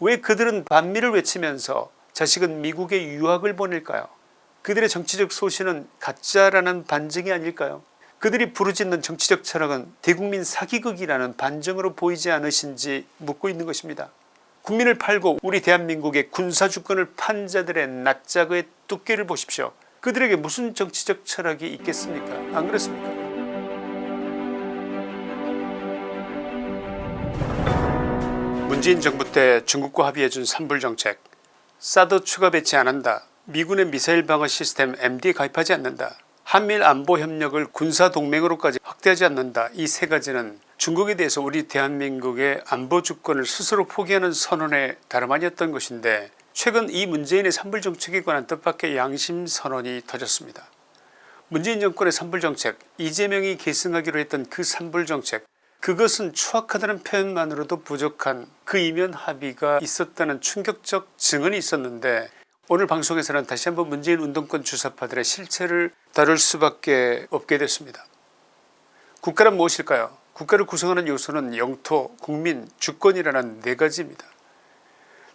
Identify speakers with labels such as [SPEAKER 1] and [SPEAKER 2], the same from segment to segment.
[SPEAKER 1] 왜 그들은 반미를 외치면서 자식은 미국에 유학을 보낼까요 그들의 정치적 소신은 가짜라는 반증이 아닐까요 그들이 부르짖는 정치적 철학은 대국민 사기극이라는 반증으로 보이지 않으신지 묻고 있는 것입니다. 국민을 팔고 우리 대한민국의 군사주권을 판 자들의 낯짝의 두께를 보십시오. 그들에게 무슨 정치적 철학이 있겠습니까 안 그렇습니까 문재인 정부 때 중국과 합의해준 산불 정책. 사드 추가 배치 안한다. 미군의 미사일 방어 시스템 MD에 가입하지 않는다. 한밀 안보 협력을 군사동맹으로까지 확대하지 않는다. 이 세 가지는 중국에 대해서 우리 대한민국의 안보 주권을 스스로 포기하는 선언에 다름 아니었던 것인데 최근 이 문재인의 산불정책에 관한 뜻밖의 양심선언이 터졌습니다. 문재인 정권의 산불정책 이재명이 계승하기로 했던 그 산불정책 그것은 추악하다는 표현만으로도 부족한 그 이면 합의가 있었다는 충격적 증언이 있었는데 오늘 방송에서는 다시 한번 문재인 운동권 주사파들의 실체를 다룰 수밖에 없게 됐습니다. 국가란 무엇일까요 국가를 구성하는 요소는 영토 국민 주권이라는 네 가지입니다.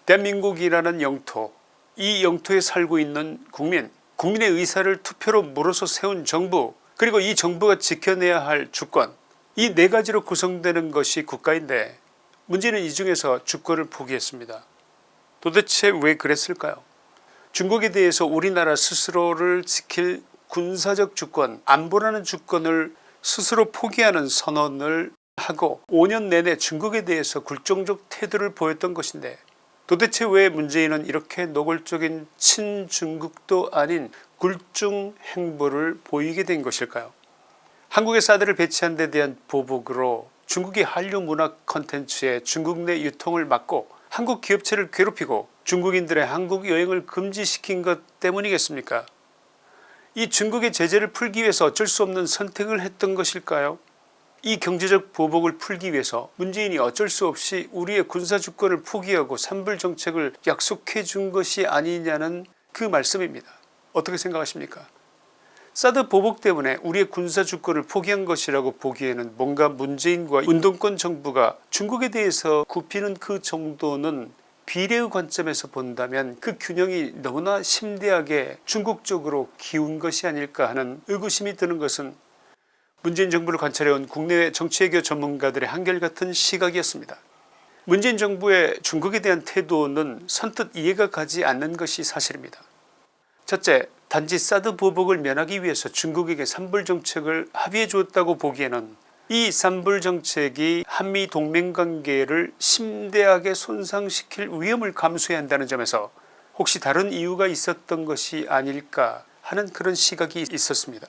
[SPEAKER 1] 대한민국이라는 영토 이 영토에 살고 있는 국민 국민의 의사를 투표로 물어서 세운 정부 그리고 이 정부가 지켜내야 할 주권 이 네 가지로 구성되는 것이 국가인데 문제는 이 중에서 주권을 포기했습니다. 도대체 왜 그랬을까요 중국에 대해서 우리나라 스스로를 지킬 군사적 주권 안보라는 주권을 스스로 포기하는 선언을 하고 5년 내내 중국에 대해서 굴종적 태도를 보였던 것인데 도대체 왜 문재인은 이렇게 노골적인 친중국도 아닌 굴중 행보를 보이게 된 것일까요 한국의 사드를 배치한 데 대한 보복으로 중국이 한류 문화 컨텐츠의 중국 내 유통을 막고 한국 기업체를 괴롭히고 중국인들의 한국 여행을 금지시킨 것 때문이겠습니까? 이 중국의 제재를 풀기 위해서 어쩔 수 없는 선택을 했던 것일까요? 이 경제적 보복을 풀기 위해서 문재인이 어쩔 수 없이 우리의 군사주권을 포기하고 산불정책을 약속해 준 것이 아니냐는 그 말씀입니다. 어떻게 생각하십니까 사드 보복 때문에 우리의 군사주권을 포기한 것이라고 보기에는 뭔가 문재인과 운동권 정부가 중국에 대해서 굽히는 그 정도는 비례의 관점에서 본다면 그 균형이 너무나 심대하게 중국 쪽으로 기운 것이 아닐까 하는 의구심이 드는 것은 문재인 정부를 관찰해온 국내외 정치외교 전문가들의 한결같은 시각이었습니다. 문재인 정부의 중국에 대한 태도는 선뜻 이해가 가지 않는 것이 사실입니다. 첫째 단지 사드 보복을 면하기 위해서 중국에게 산불 정책을 합의해 주었다고 보기에는 이 산불 정책이 한미 동맹관계를 심대하게 손상시킬 위험을 감수해야 한다는 점에서 혹시 다른 이유가 있었던 것이 아닐까 하는 그런 시각이 있었습니다.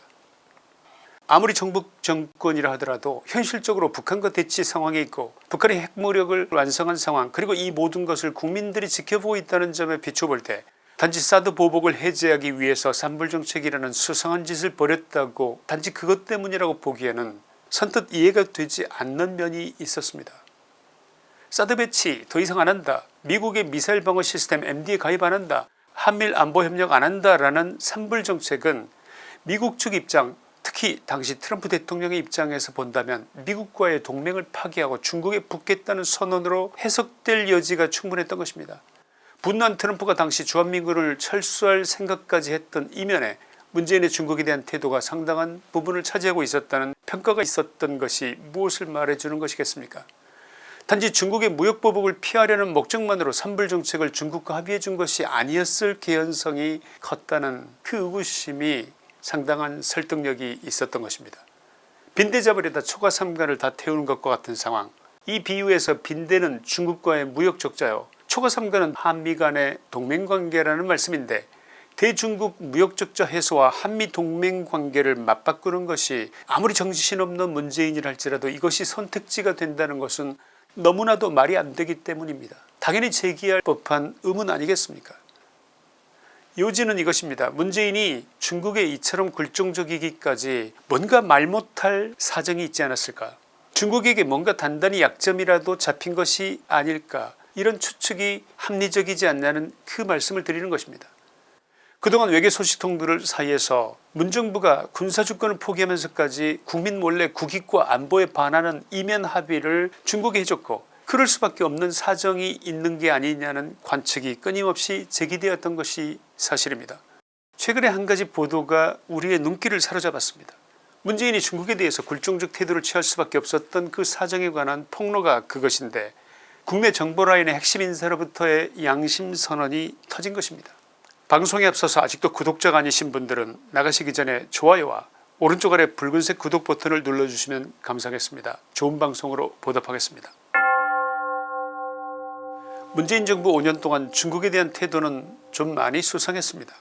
[SPEAKER 1] 아무리 정부 정권이라 하더라도 현실적으로 북한과 대치 상황에 있고 북한의 핵무력을 완성한 상황 그리고 이 모든 것을 국민들이 지켜보고 있다는 점에 비춰볼 때 단지 사드 보복을 해제하기 위해서 산불정책이라는 수상한 짓을 벌였다고 단지 그것 때문이라고 보기에는 선뜻 이해가 되지 않는 면이 있었습니다. 사드 배치 더 이상 안한다 미국의 미사일 방어 시스템 MD에 가입 안한다 한밀 안보협력 안한다 라는 산불정책은 미국 측 입장 특히 당시 트럼프 대통령의 입장에서 본다면 미국과의 동맹을 파기하고 중국에 붙겠다는 선언으로 해석될 여지가 충분했던 것입니다. 분노한 트럼프가 당시 주한미군을 철수할 생각까지 했던 이면에 문재인의 중국에 대한 태도가 상당한 부분을 차지하고 있었다는 평가가 있었던 것이 무엇을 말해주는 것이겠습니까? 단지 중국의 무역보복을 피하려는 목적만으로 산불정책을 중국과 합의해 준 것이 아니었을 개연성이 컸다는 그 의구심이 상당한 설득력이 있었던 것입니다. 빈대 잡으려다 초과 삼간을 다 태우는 것과 같은 상황. 이 비유에서 빈대는 중국과의 무역적자요 초과 삼간은 한미 간의 동맹관계라는 말씀인데 대중국 무역적자 해소와 한미 동맹관계를 맞바꾸는 것이 아무리 정신없는 문재인이라 할지라도 이것이 선택지가 된다는 것은 너무나도 말이 안되기 때문입니다. 당연히 제기할 법한 의문 아니겠습니까 요지는 이것입니다. 문재인이 중국에 이처럼 굴종적이기까지 뭔가 말 못할 사정이 있지 않았을까 중국에게 뭔가 단단히 약점이라도 잡힌 것이 아닐까 이런 추측이 합리적이지 않냐는 그 말씀을 드리는 것입니다. 그동안 외교 소식통들 사이에서 문정부가 군사주권을 포기하면서까지 국민 몰래 국익과 안보에 반하는 이면 합의를 중국에 해줬고 그럴 수밖에 없는 사정이 있는 게 아니냐는 관측이 끊임없이 제기되었던 것이 사실입니다. 최근에 한 가지 보도가 우리의 눈길을 사로잡았습니다. 문재인이 중국에 대해서 굴종적 태도를 취할 수밖에 없었던 그 사정에 관한 폭로가 그것인데 국내 정보라인의 핵심 인사로부터의 양심선언이 터진 것입니다. 방송에 앞서서 아직도 구독자가 아니신 분들은 나가시기 전에 좋아요와 오른쪽 아래 붉은색 구독 버튼을 눌러주시면 감사하겠습니다. 좋은 방송으로 보답하겠습니다. 문재인 정부 5년 동안 중국에 대한 태도는 좀 많이 수상했습니다.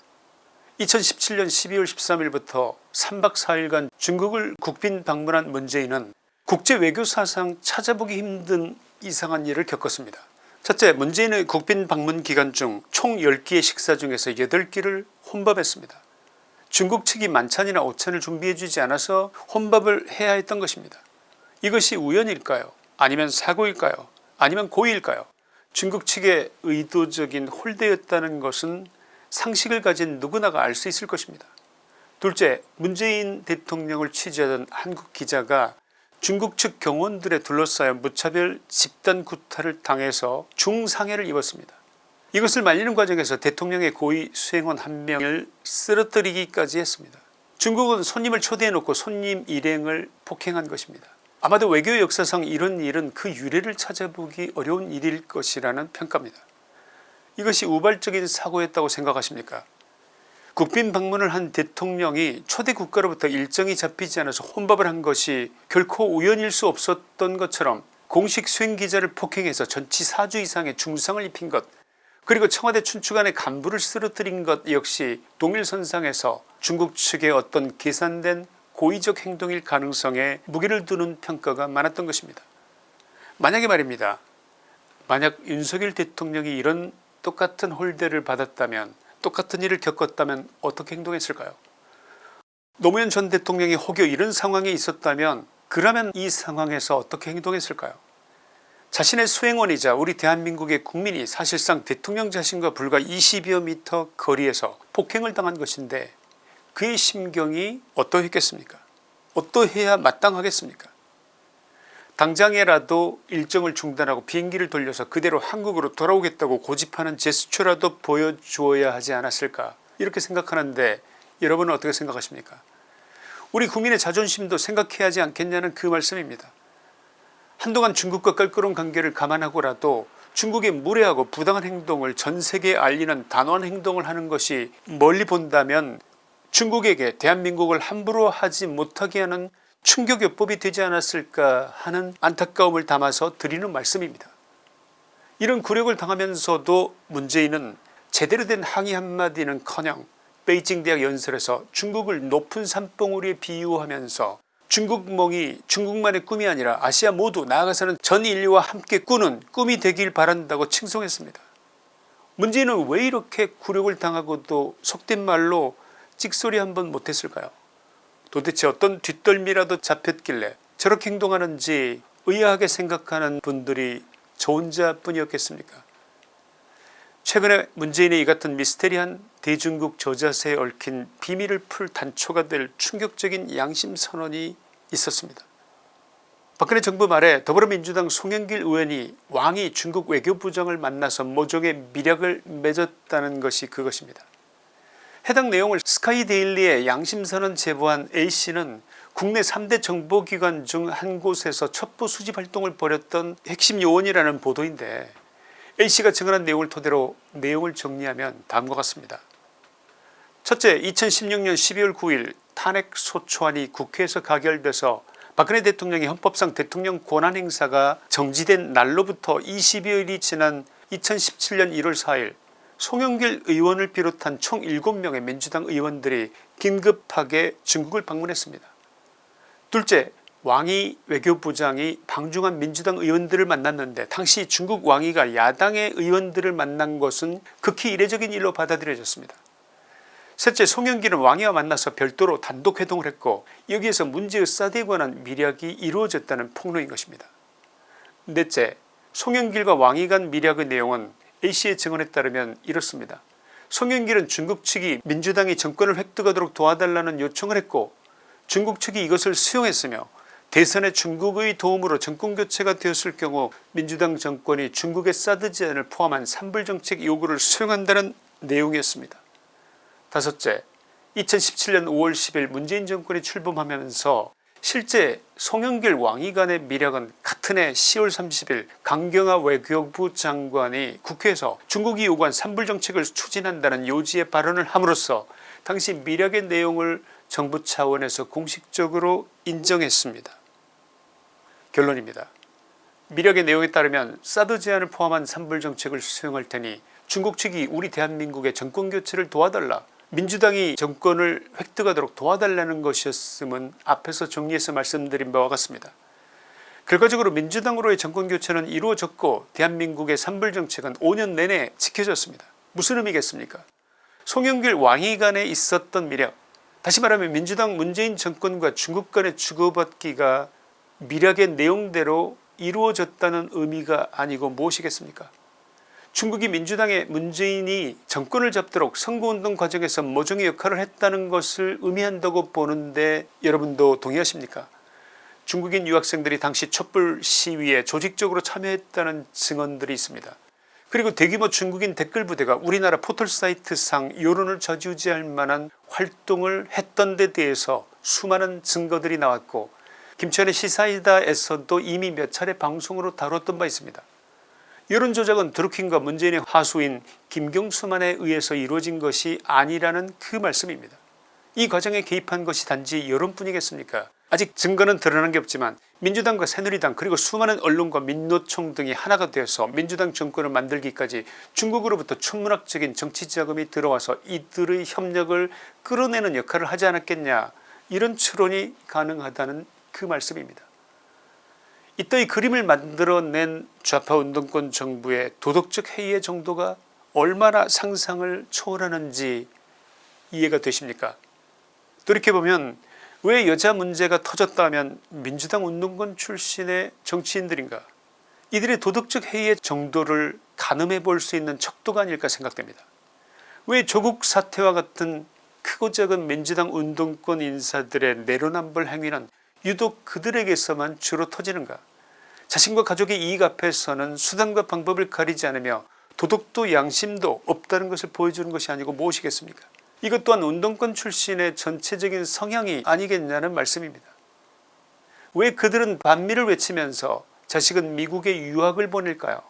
[SPEAKER 1] 2017년 12월 13일부터 3박 4일간 중국을 국빈 방문한 문재인은 국제 외교사상 찾아보기 힘든 이상한 일을 겪었습니다. 첫째 문재인의 국빈 방문 기간 중 총 10끼의 식사 중에서 8끼를 혼밥했습니다. 중국 측이 만찬이나 오찬을 준비해 주지 않아서 혼밥을 해야 했던 것입니다. 이것이 우연일까요 아니면 사고일까요 아니면 고의일까요 중국 측의 의도적인 홀대였다는 것은 상식을 가진 누구나가 알 수 있을 것입니다. 둘째 문재인 대통령을 취재하던 한국 기자가 중국 측 경호원들에 둘러싸여 무차별 집단 구타를 당해서 중상해를 입었습니다. 이것을 말리는 과정에서 대통령의 고위 수행원 한 명을 쓰러뜨리기까지 했습니다. 중국은 손님을 초대해 놓고 손님 일행을 폭행한 것입니다. 아마도 외교 역사상 이런 일은 그 유래를 찾아보기 어려운 일일 것이라는 평가입니다. 이것이 우발적인 사고였다고 생각하십니까 국빈 방문을 한 대통령이 초대 국가로부터 일정이 잡히지 않아서 혼밥을 한 것이 결코 우연일 수 없었던 것처럼 공식 수행 기자를 폭행해서 전치 4주 이상의 중상을 입힌 것 그리고 청와대 춘추관의 간부를 쓰러뜨린 것 역시 동일선상에서 중국 측의 어떤 계산된 고의적 행동일 가능성에 무게를 두는 평가가 많았던 것입니다. 만약에 말입니다. 만약 윤석열 대통령이 이런 똑같은 홀대를 받았다면 똑같은 일을 겪었다면 어떻게 행동했을까요? 노무현 전 대통령이 혹여 이런 상황에 있었다면 그러면 이 상황에서 어떻게 행동했을까요? 자신의 수행원이자 우리 대한민국의 국민이 사실상 대통령 자신과 불과 20여 미터 거리에서 폭행을 당한 것인데 그의 심경이 어떠했겠습니까? 어떠해야 마땅하겠습니까 당장에라도 일정을 중단하고 비행기를 돌려서 그대로 한국으로 돌아오겠다고 고집하는 제스처라도 보여주어야 하지 않았을까? 이렇게 생각하는데 여러분은 어떻게 생각하십니까? 우리 국민의 자존심도 생각해야 하지 않겠냐는 그 말씀입니다. 한동안 중국과 껄끄러운 관계를 감안하고라도 중국의 무례하고 부당한 행동을 전세계에 알리는 단호한 행동을 하는 것이 멀리 본다면 중국에게 대한민국을 함부로 하지 못하게 하는 충격요법이 되지 않았을까 하는 안타까움을 담아서 드리는 말씀입니다. 이런 굴욕을 당하면서도 문재인은 제대로 된 항의 한마디는커녕 베이징 대학 연설에서 중국을 높은 산봉우리에 비유하면서 중국몽이 중국만의 꿈이 아니라 아시아 모두 나아가서는 전 인류와 함께 꾸는 꿈이 되길 바란다고 칭송했습니다. 문재인은 왜 이렇게 굴욕을 당하고도 속된 말로 찍소리 한 번 못했을까요 도대체 어떤 뒷덜미라도 잡혔길래 저렇게 행동하는지 의아하게 생각하는 분들이 저 혼자뿐이었겠습니까 최근에 문재인의 이 같은 미스테리한 대중국 저자세에 얽힌 비밀을 풀 단초가 될 충격적인 양심선언이 있었습니다. 박근혜 정부 말에 더불어민주당 송영길 의원이 왕이 중국 외교부장을 만나서 모종의 미략을 맺었다는 것이 그것입니다. 해당 내용을 스카이데일리에 양심선언 제보한 A씨는 국내 3대 정보기관 중 한 곳에서 첩보 수집 활동을 벌였던 핵심 요원이라는 보도인데 A씨가 증언한 내용을 토대로 내용을 정리하면 다음과 같습니다. 첫째 2016년 12월 9일 탄핵소초안이 국회에서 가결돼서 박근혜 대통령의 헌법상 대통령 권한행사가 정지된 날로부터 20여일이 지난 2017년 1월 4일 송영길 의원을 비롯한 총 7명의 민주당 의원들이 긴급하게 중국을 방문했습니다. 둘째 왕이 외교부장이 방중한 민주당 의원들을 만났는데 당시 중국 왕위가 야당의 의원들을 만난 것은 극히 이례적인 일로 받아들여졌습니다. 셋째 송영길은 왕이와 만나서 별도로 단독 회동을 했고 여기에서 문제의 사드에 관한 미략이 이루어졌다는 폭로인 것입니다. 넷째 송영길과 왕이 간 미략의 내용은 A씨의 증언에 따르면 이렇습니다. 송영길은 중국 측이 민주당이 정권을 획득하도록 도와달라는 요청을 했고 중국 측이 이것을 수용했으며 대선에 중국의 도움으로 정권교체가 되었을 경우 민주당 정권이 중국의 사드 제안을 포함한 산불정책 요구를 수용한다는 내용이었습니다. 다섯째 2017년 5월 10일 문재인 정권이 출범하면서 실제 송영길 왕이간의 미력은 같은 해 10월 30일 강경화 외교부 장관이 국회에서 중국이 요구한 산불정책을 추진한다는 요지의 발언을 함으로써 당시 미력의 내용을 정부 차원에서 공식적으로 인정했습니다. 결론입니다. 미력의 내용에 따르면 사드 제안을 포함한 산불정책을 수용할 테니 중국 측이 우리 대한민국의 정권교체를 도와달라 민주당이 정권을 획득하도록 도와달라는 것이었음은 앞에서 정리해서 말씀드린 바와 같습니다. 결과적으로 민주당으로의 정권교체는 이루어졌고 대한민국의 산불정책은 5년 내내 지켜졌습니다. 무슨 의미겠습니까 송영길 왕위간에 있었던 미력 다시 말하면 민주당 문재인 정권과 중국 간의 주고받기가 미력의 내용대로 이루어졌다는 의미가 아니고 무엇이겠습니까 중국이 민주당의 문재인이 정권을 잡도록 선거운동 과정에서 모종의 역할을 했다는 것을 의미한다고 보는데 여러분도 동의하십니까 중국인 유학생들이 당시 촛불 시위에 조직적으로 참여했다는 증언들이 있습니다. 그리고 대규모 중국인 댓글 부대가 우리나라 포털사이트상 여론을 좌지우지할 만한 활동을 했던 데 대해서 수많은 증거들이 나왔고 김천의 시사이다에서도 이미 몇 차례 방송으로 다뤘던 바 있습니다. 여론조작은 드루킹과 문재인의 하수인 김경수만에 의해서 이루어진 것이 아니라는 그 말씀입니다. 이 과정에 개입한 것이 단지 여론뿐이겠습니까 아직 증거는 드러난 게 없지만 민주당과 새누리당 그리고 수많은 언론과 민노총 등이 하나가 되어서 민주당 정권을 만들기까지 중국으로부터 천문학적인 정치 자금이 들어와서 이들의 협력을 끌어내는 역할을 하지 않았겠냐 이런 추론이 가능하다는 그 말씀입니다. 이따위 그림을 만들어낸 좌파 운동권 정부의 도덕적 해이의 정도가 얼마나 상상을 초월하는지 이해가 되십니까 돌이켜보면 왜 여자 문제가 터졌다면 민주당 운동권 출신의 정치인들인가 이들의 도덕적 해이의 정도를 가늠해 볼 수 있는 척도가 아닐까 생각됩니다. 왜 조국 사태와 같은 크고 작은 민주당 운동권 인사들의 내로남불 행위는 유독 그들에게서만 주로 터지는가 자신과 가족의 이익 앞에서는 수단과 방법을 가리지 않으며 도덕도 양심도 없다는 것을 보여주는 것이 아니고 무엇이겠습니까 이것 또한 운동권 출신의 전체적인 성향이 아니겠냐는 말씀입니다. 왜 그들은 반미를 외치면서 자식은 미국에 유학을 보낼까요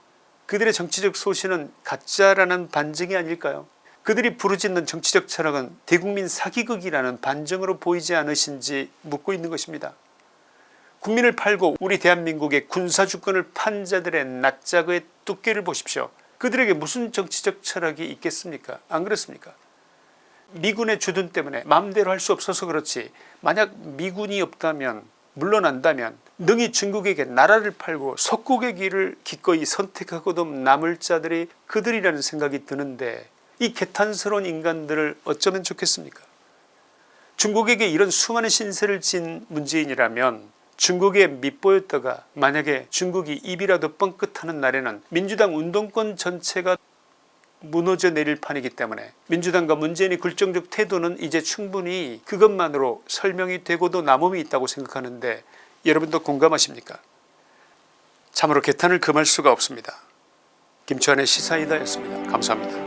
[SPEAKER 1] 그들의 정치적 소신은 가짜라는 반증이 아닐까요 그들이 부르짖는 정치적 철학은 대국민 사기극이라는 반증으로 보이지 않으신지 묻고 있는 것입니다. 국민을 팔고 우리 대한민국의 군사주권을 판 자들의 낯짝의 두께를 보십시오. 그들에게 무슨 정치적 철학이 있겠습니까? 안 그렇습니까? 미군의 주둔 때문에 마음대로 할 수 없어서 그렇지 만약 미군이 없다면 물러난다면 능히 중국에게 나라를 팔고 석국의 길을 기꺼이 선택하고도 남을 자들이 그들이라는 생각이 드는데 이 개탄스러운 인간들을 어쩌면 좋겠습니까? 중국에게 이런 수많은 신세를 진 문재인이라면 중국에 밑보였다가 만약에 중국이 입이라도 뻥끗하는 날에는 민주당 운동권 전체가 무너져 내릴 판이기 때문에 민주당과 문재인의 굴정적 태도는 이제 충분히 그것만으로 설명이 되고도 남음이 있다고 생각하는데 여러분도 공감하십니까 참으로 개탄을 금할 수가 없습니다. 김치환의 시사이다였습니다. 감사합니다.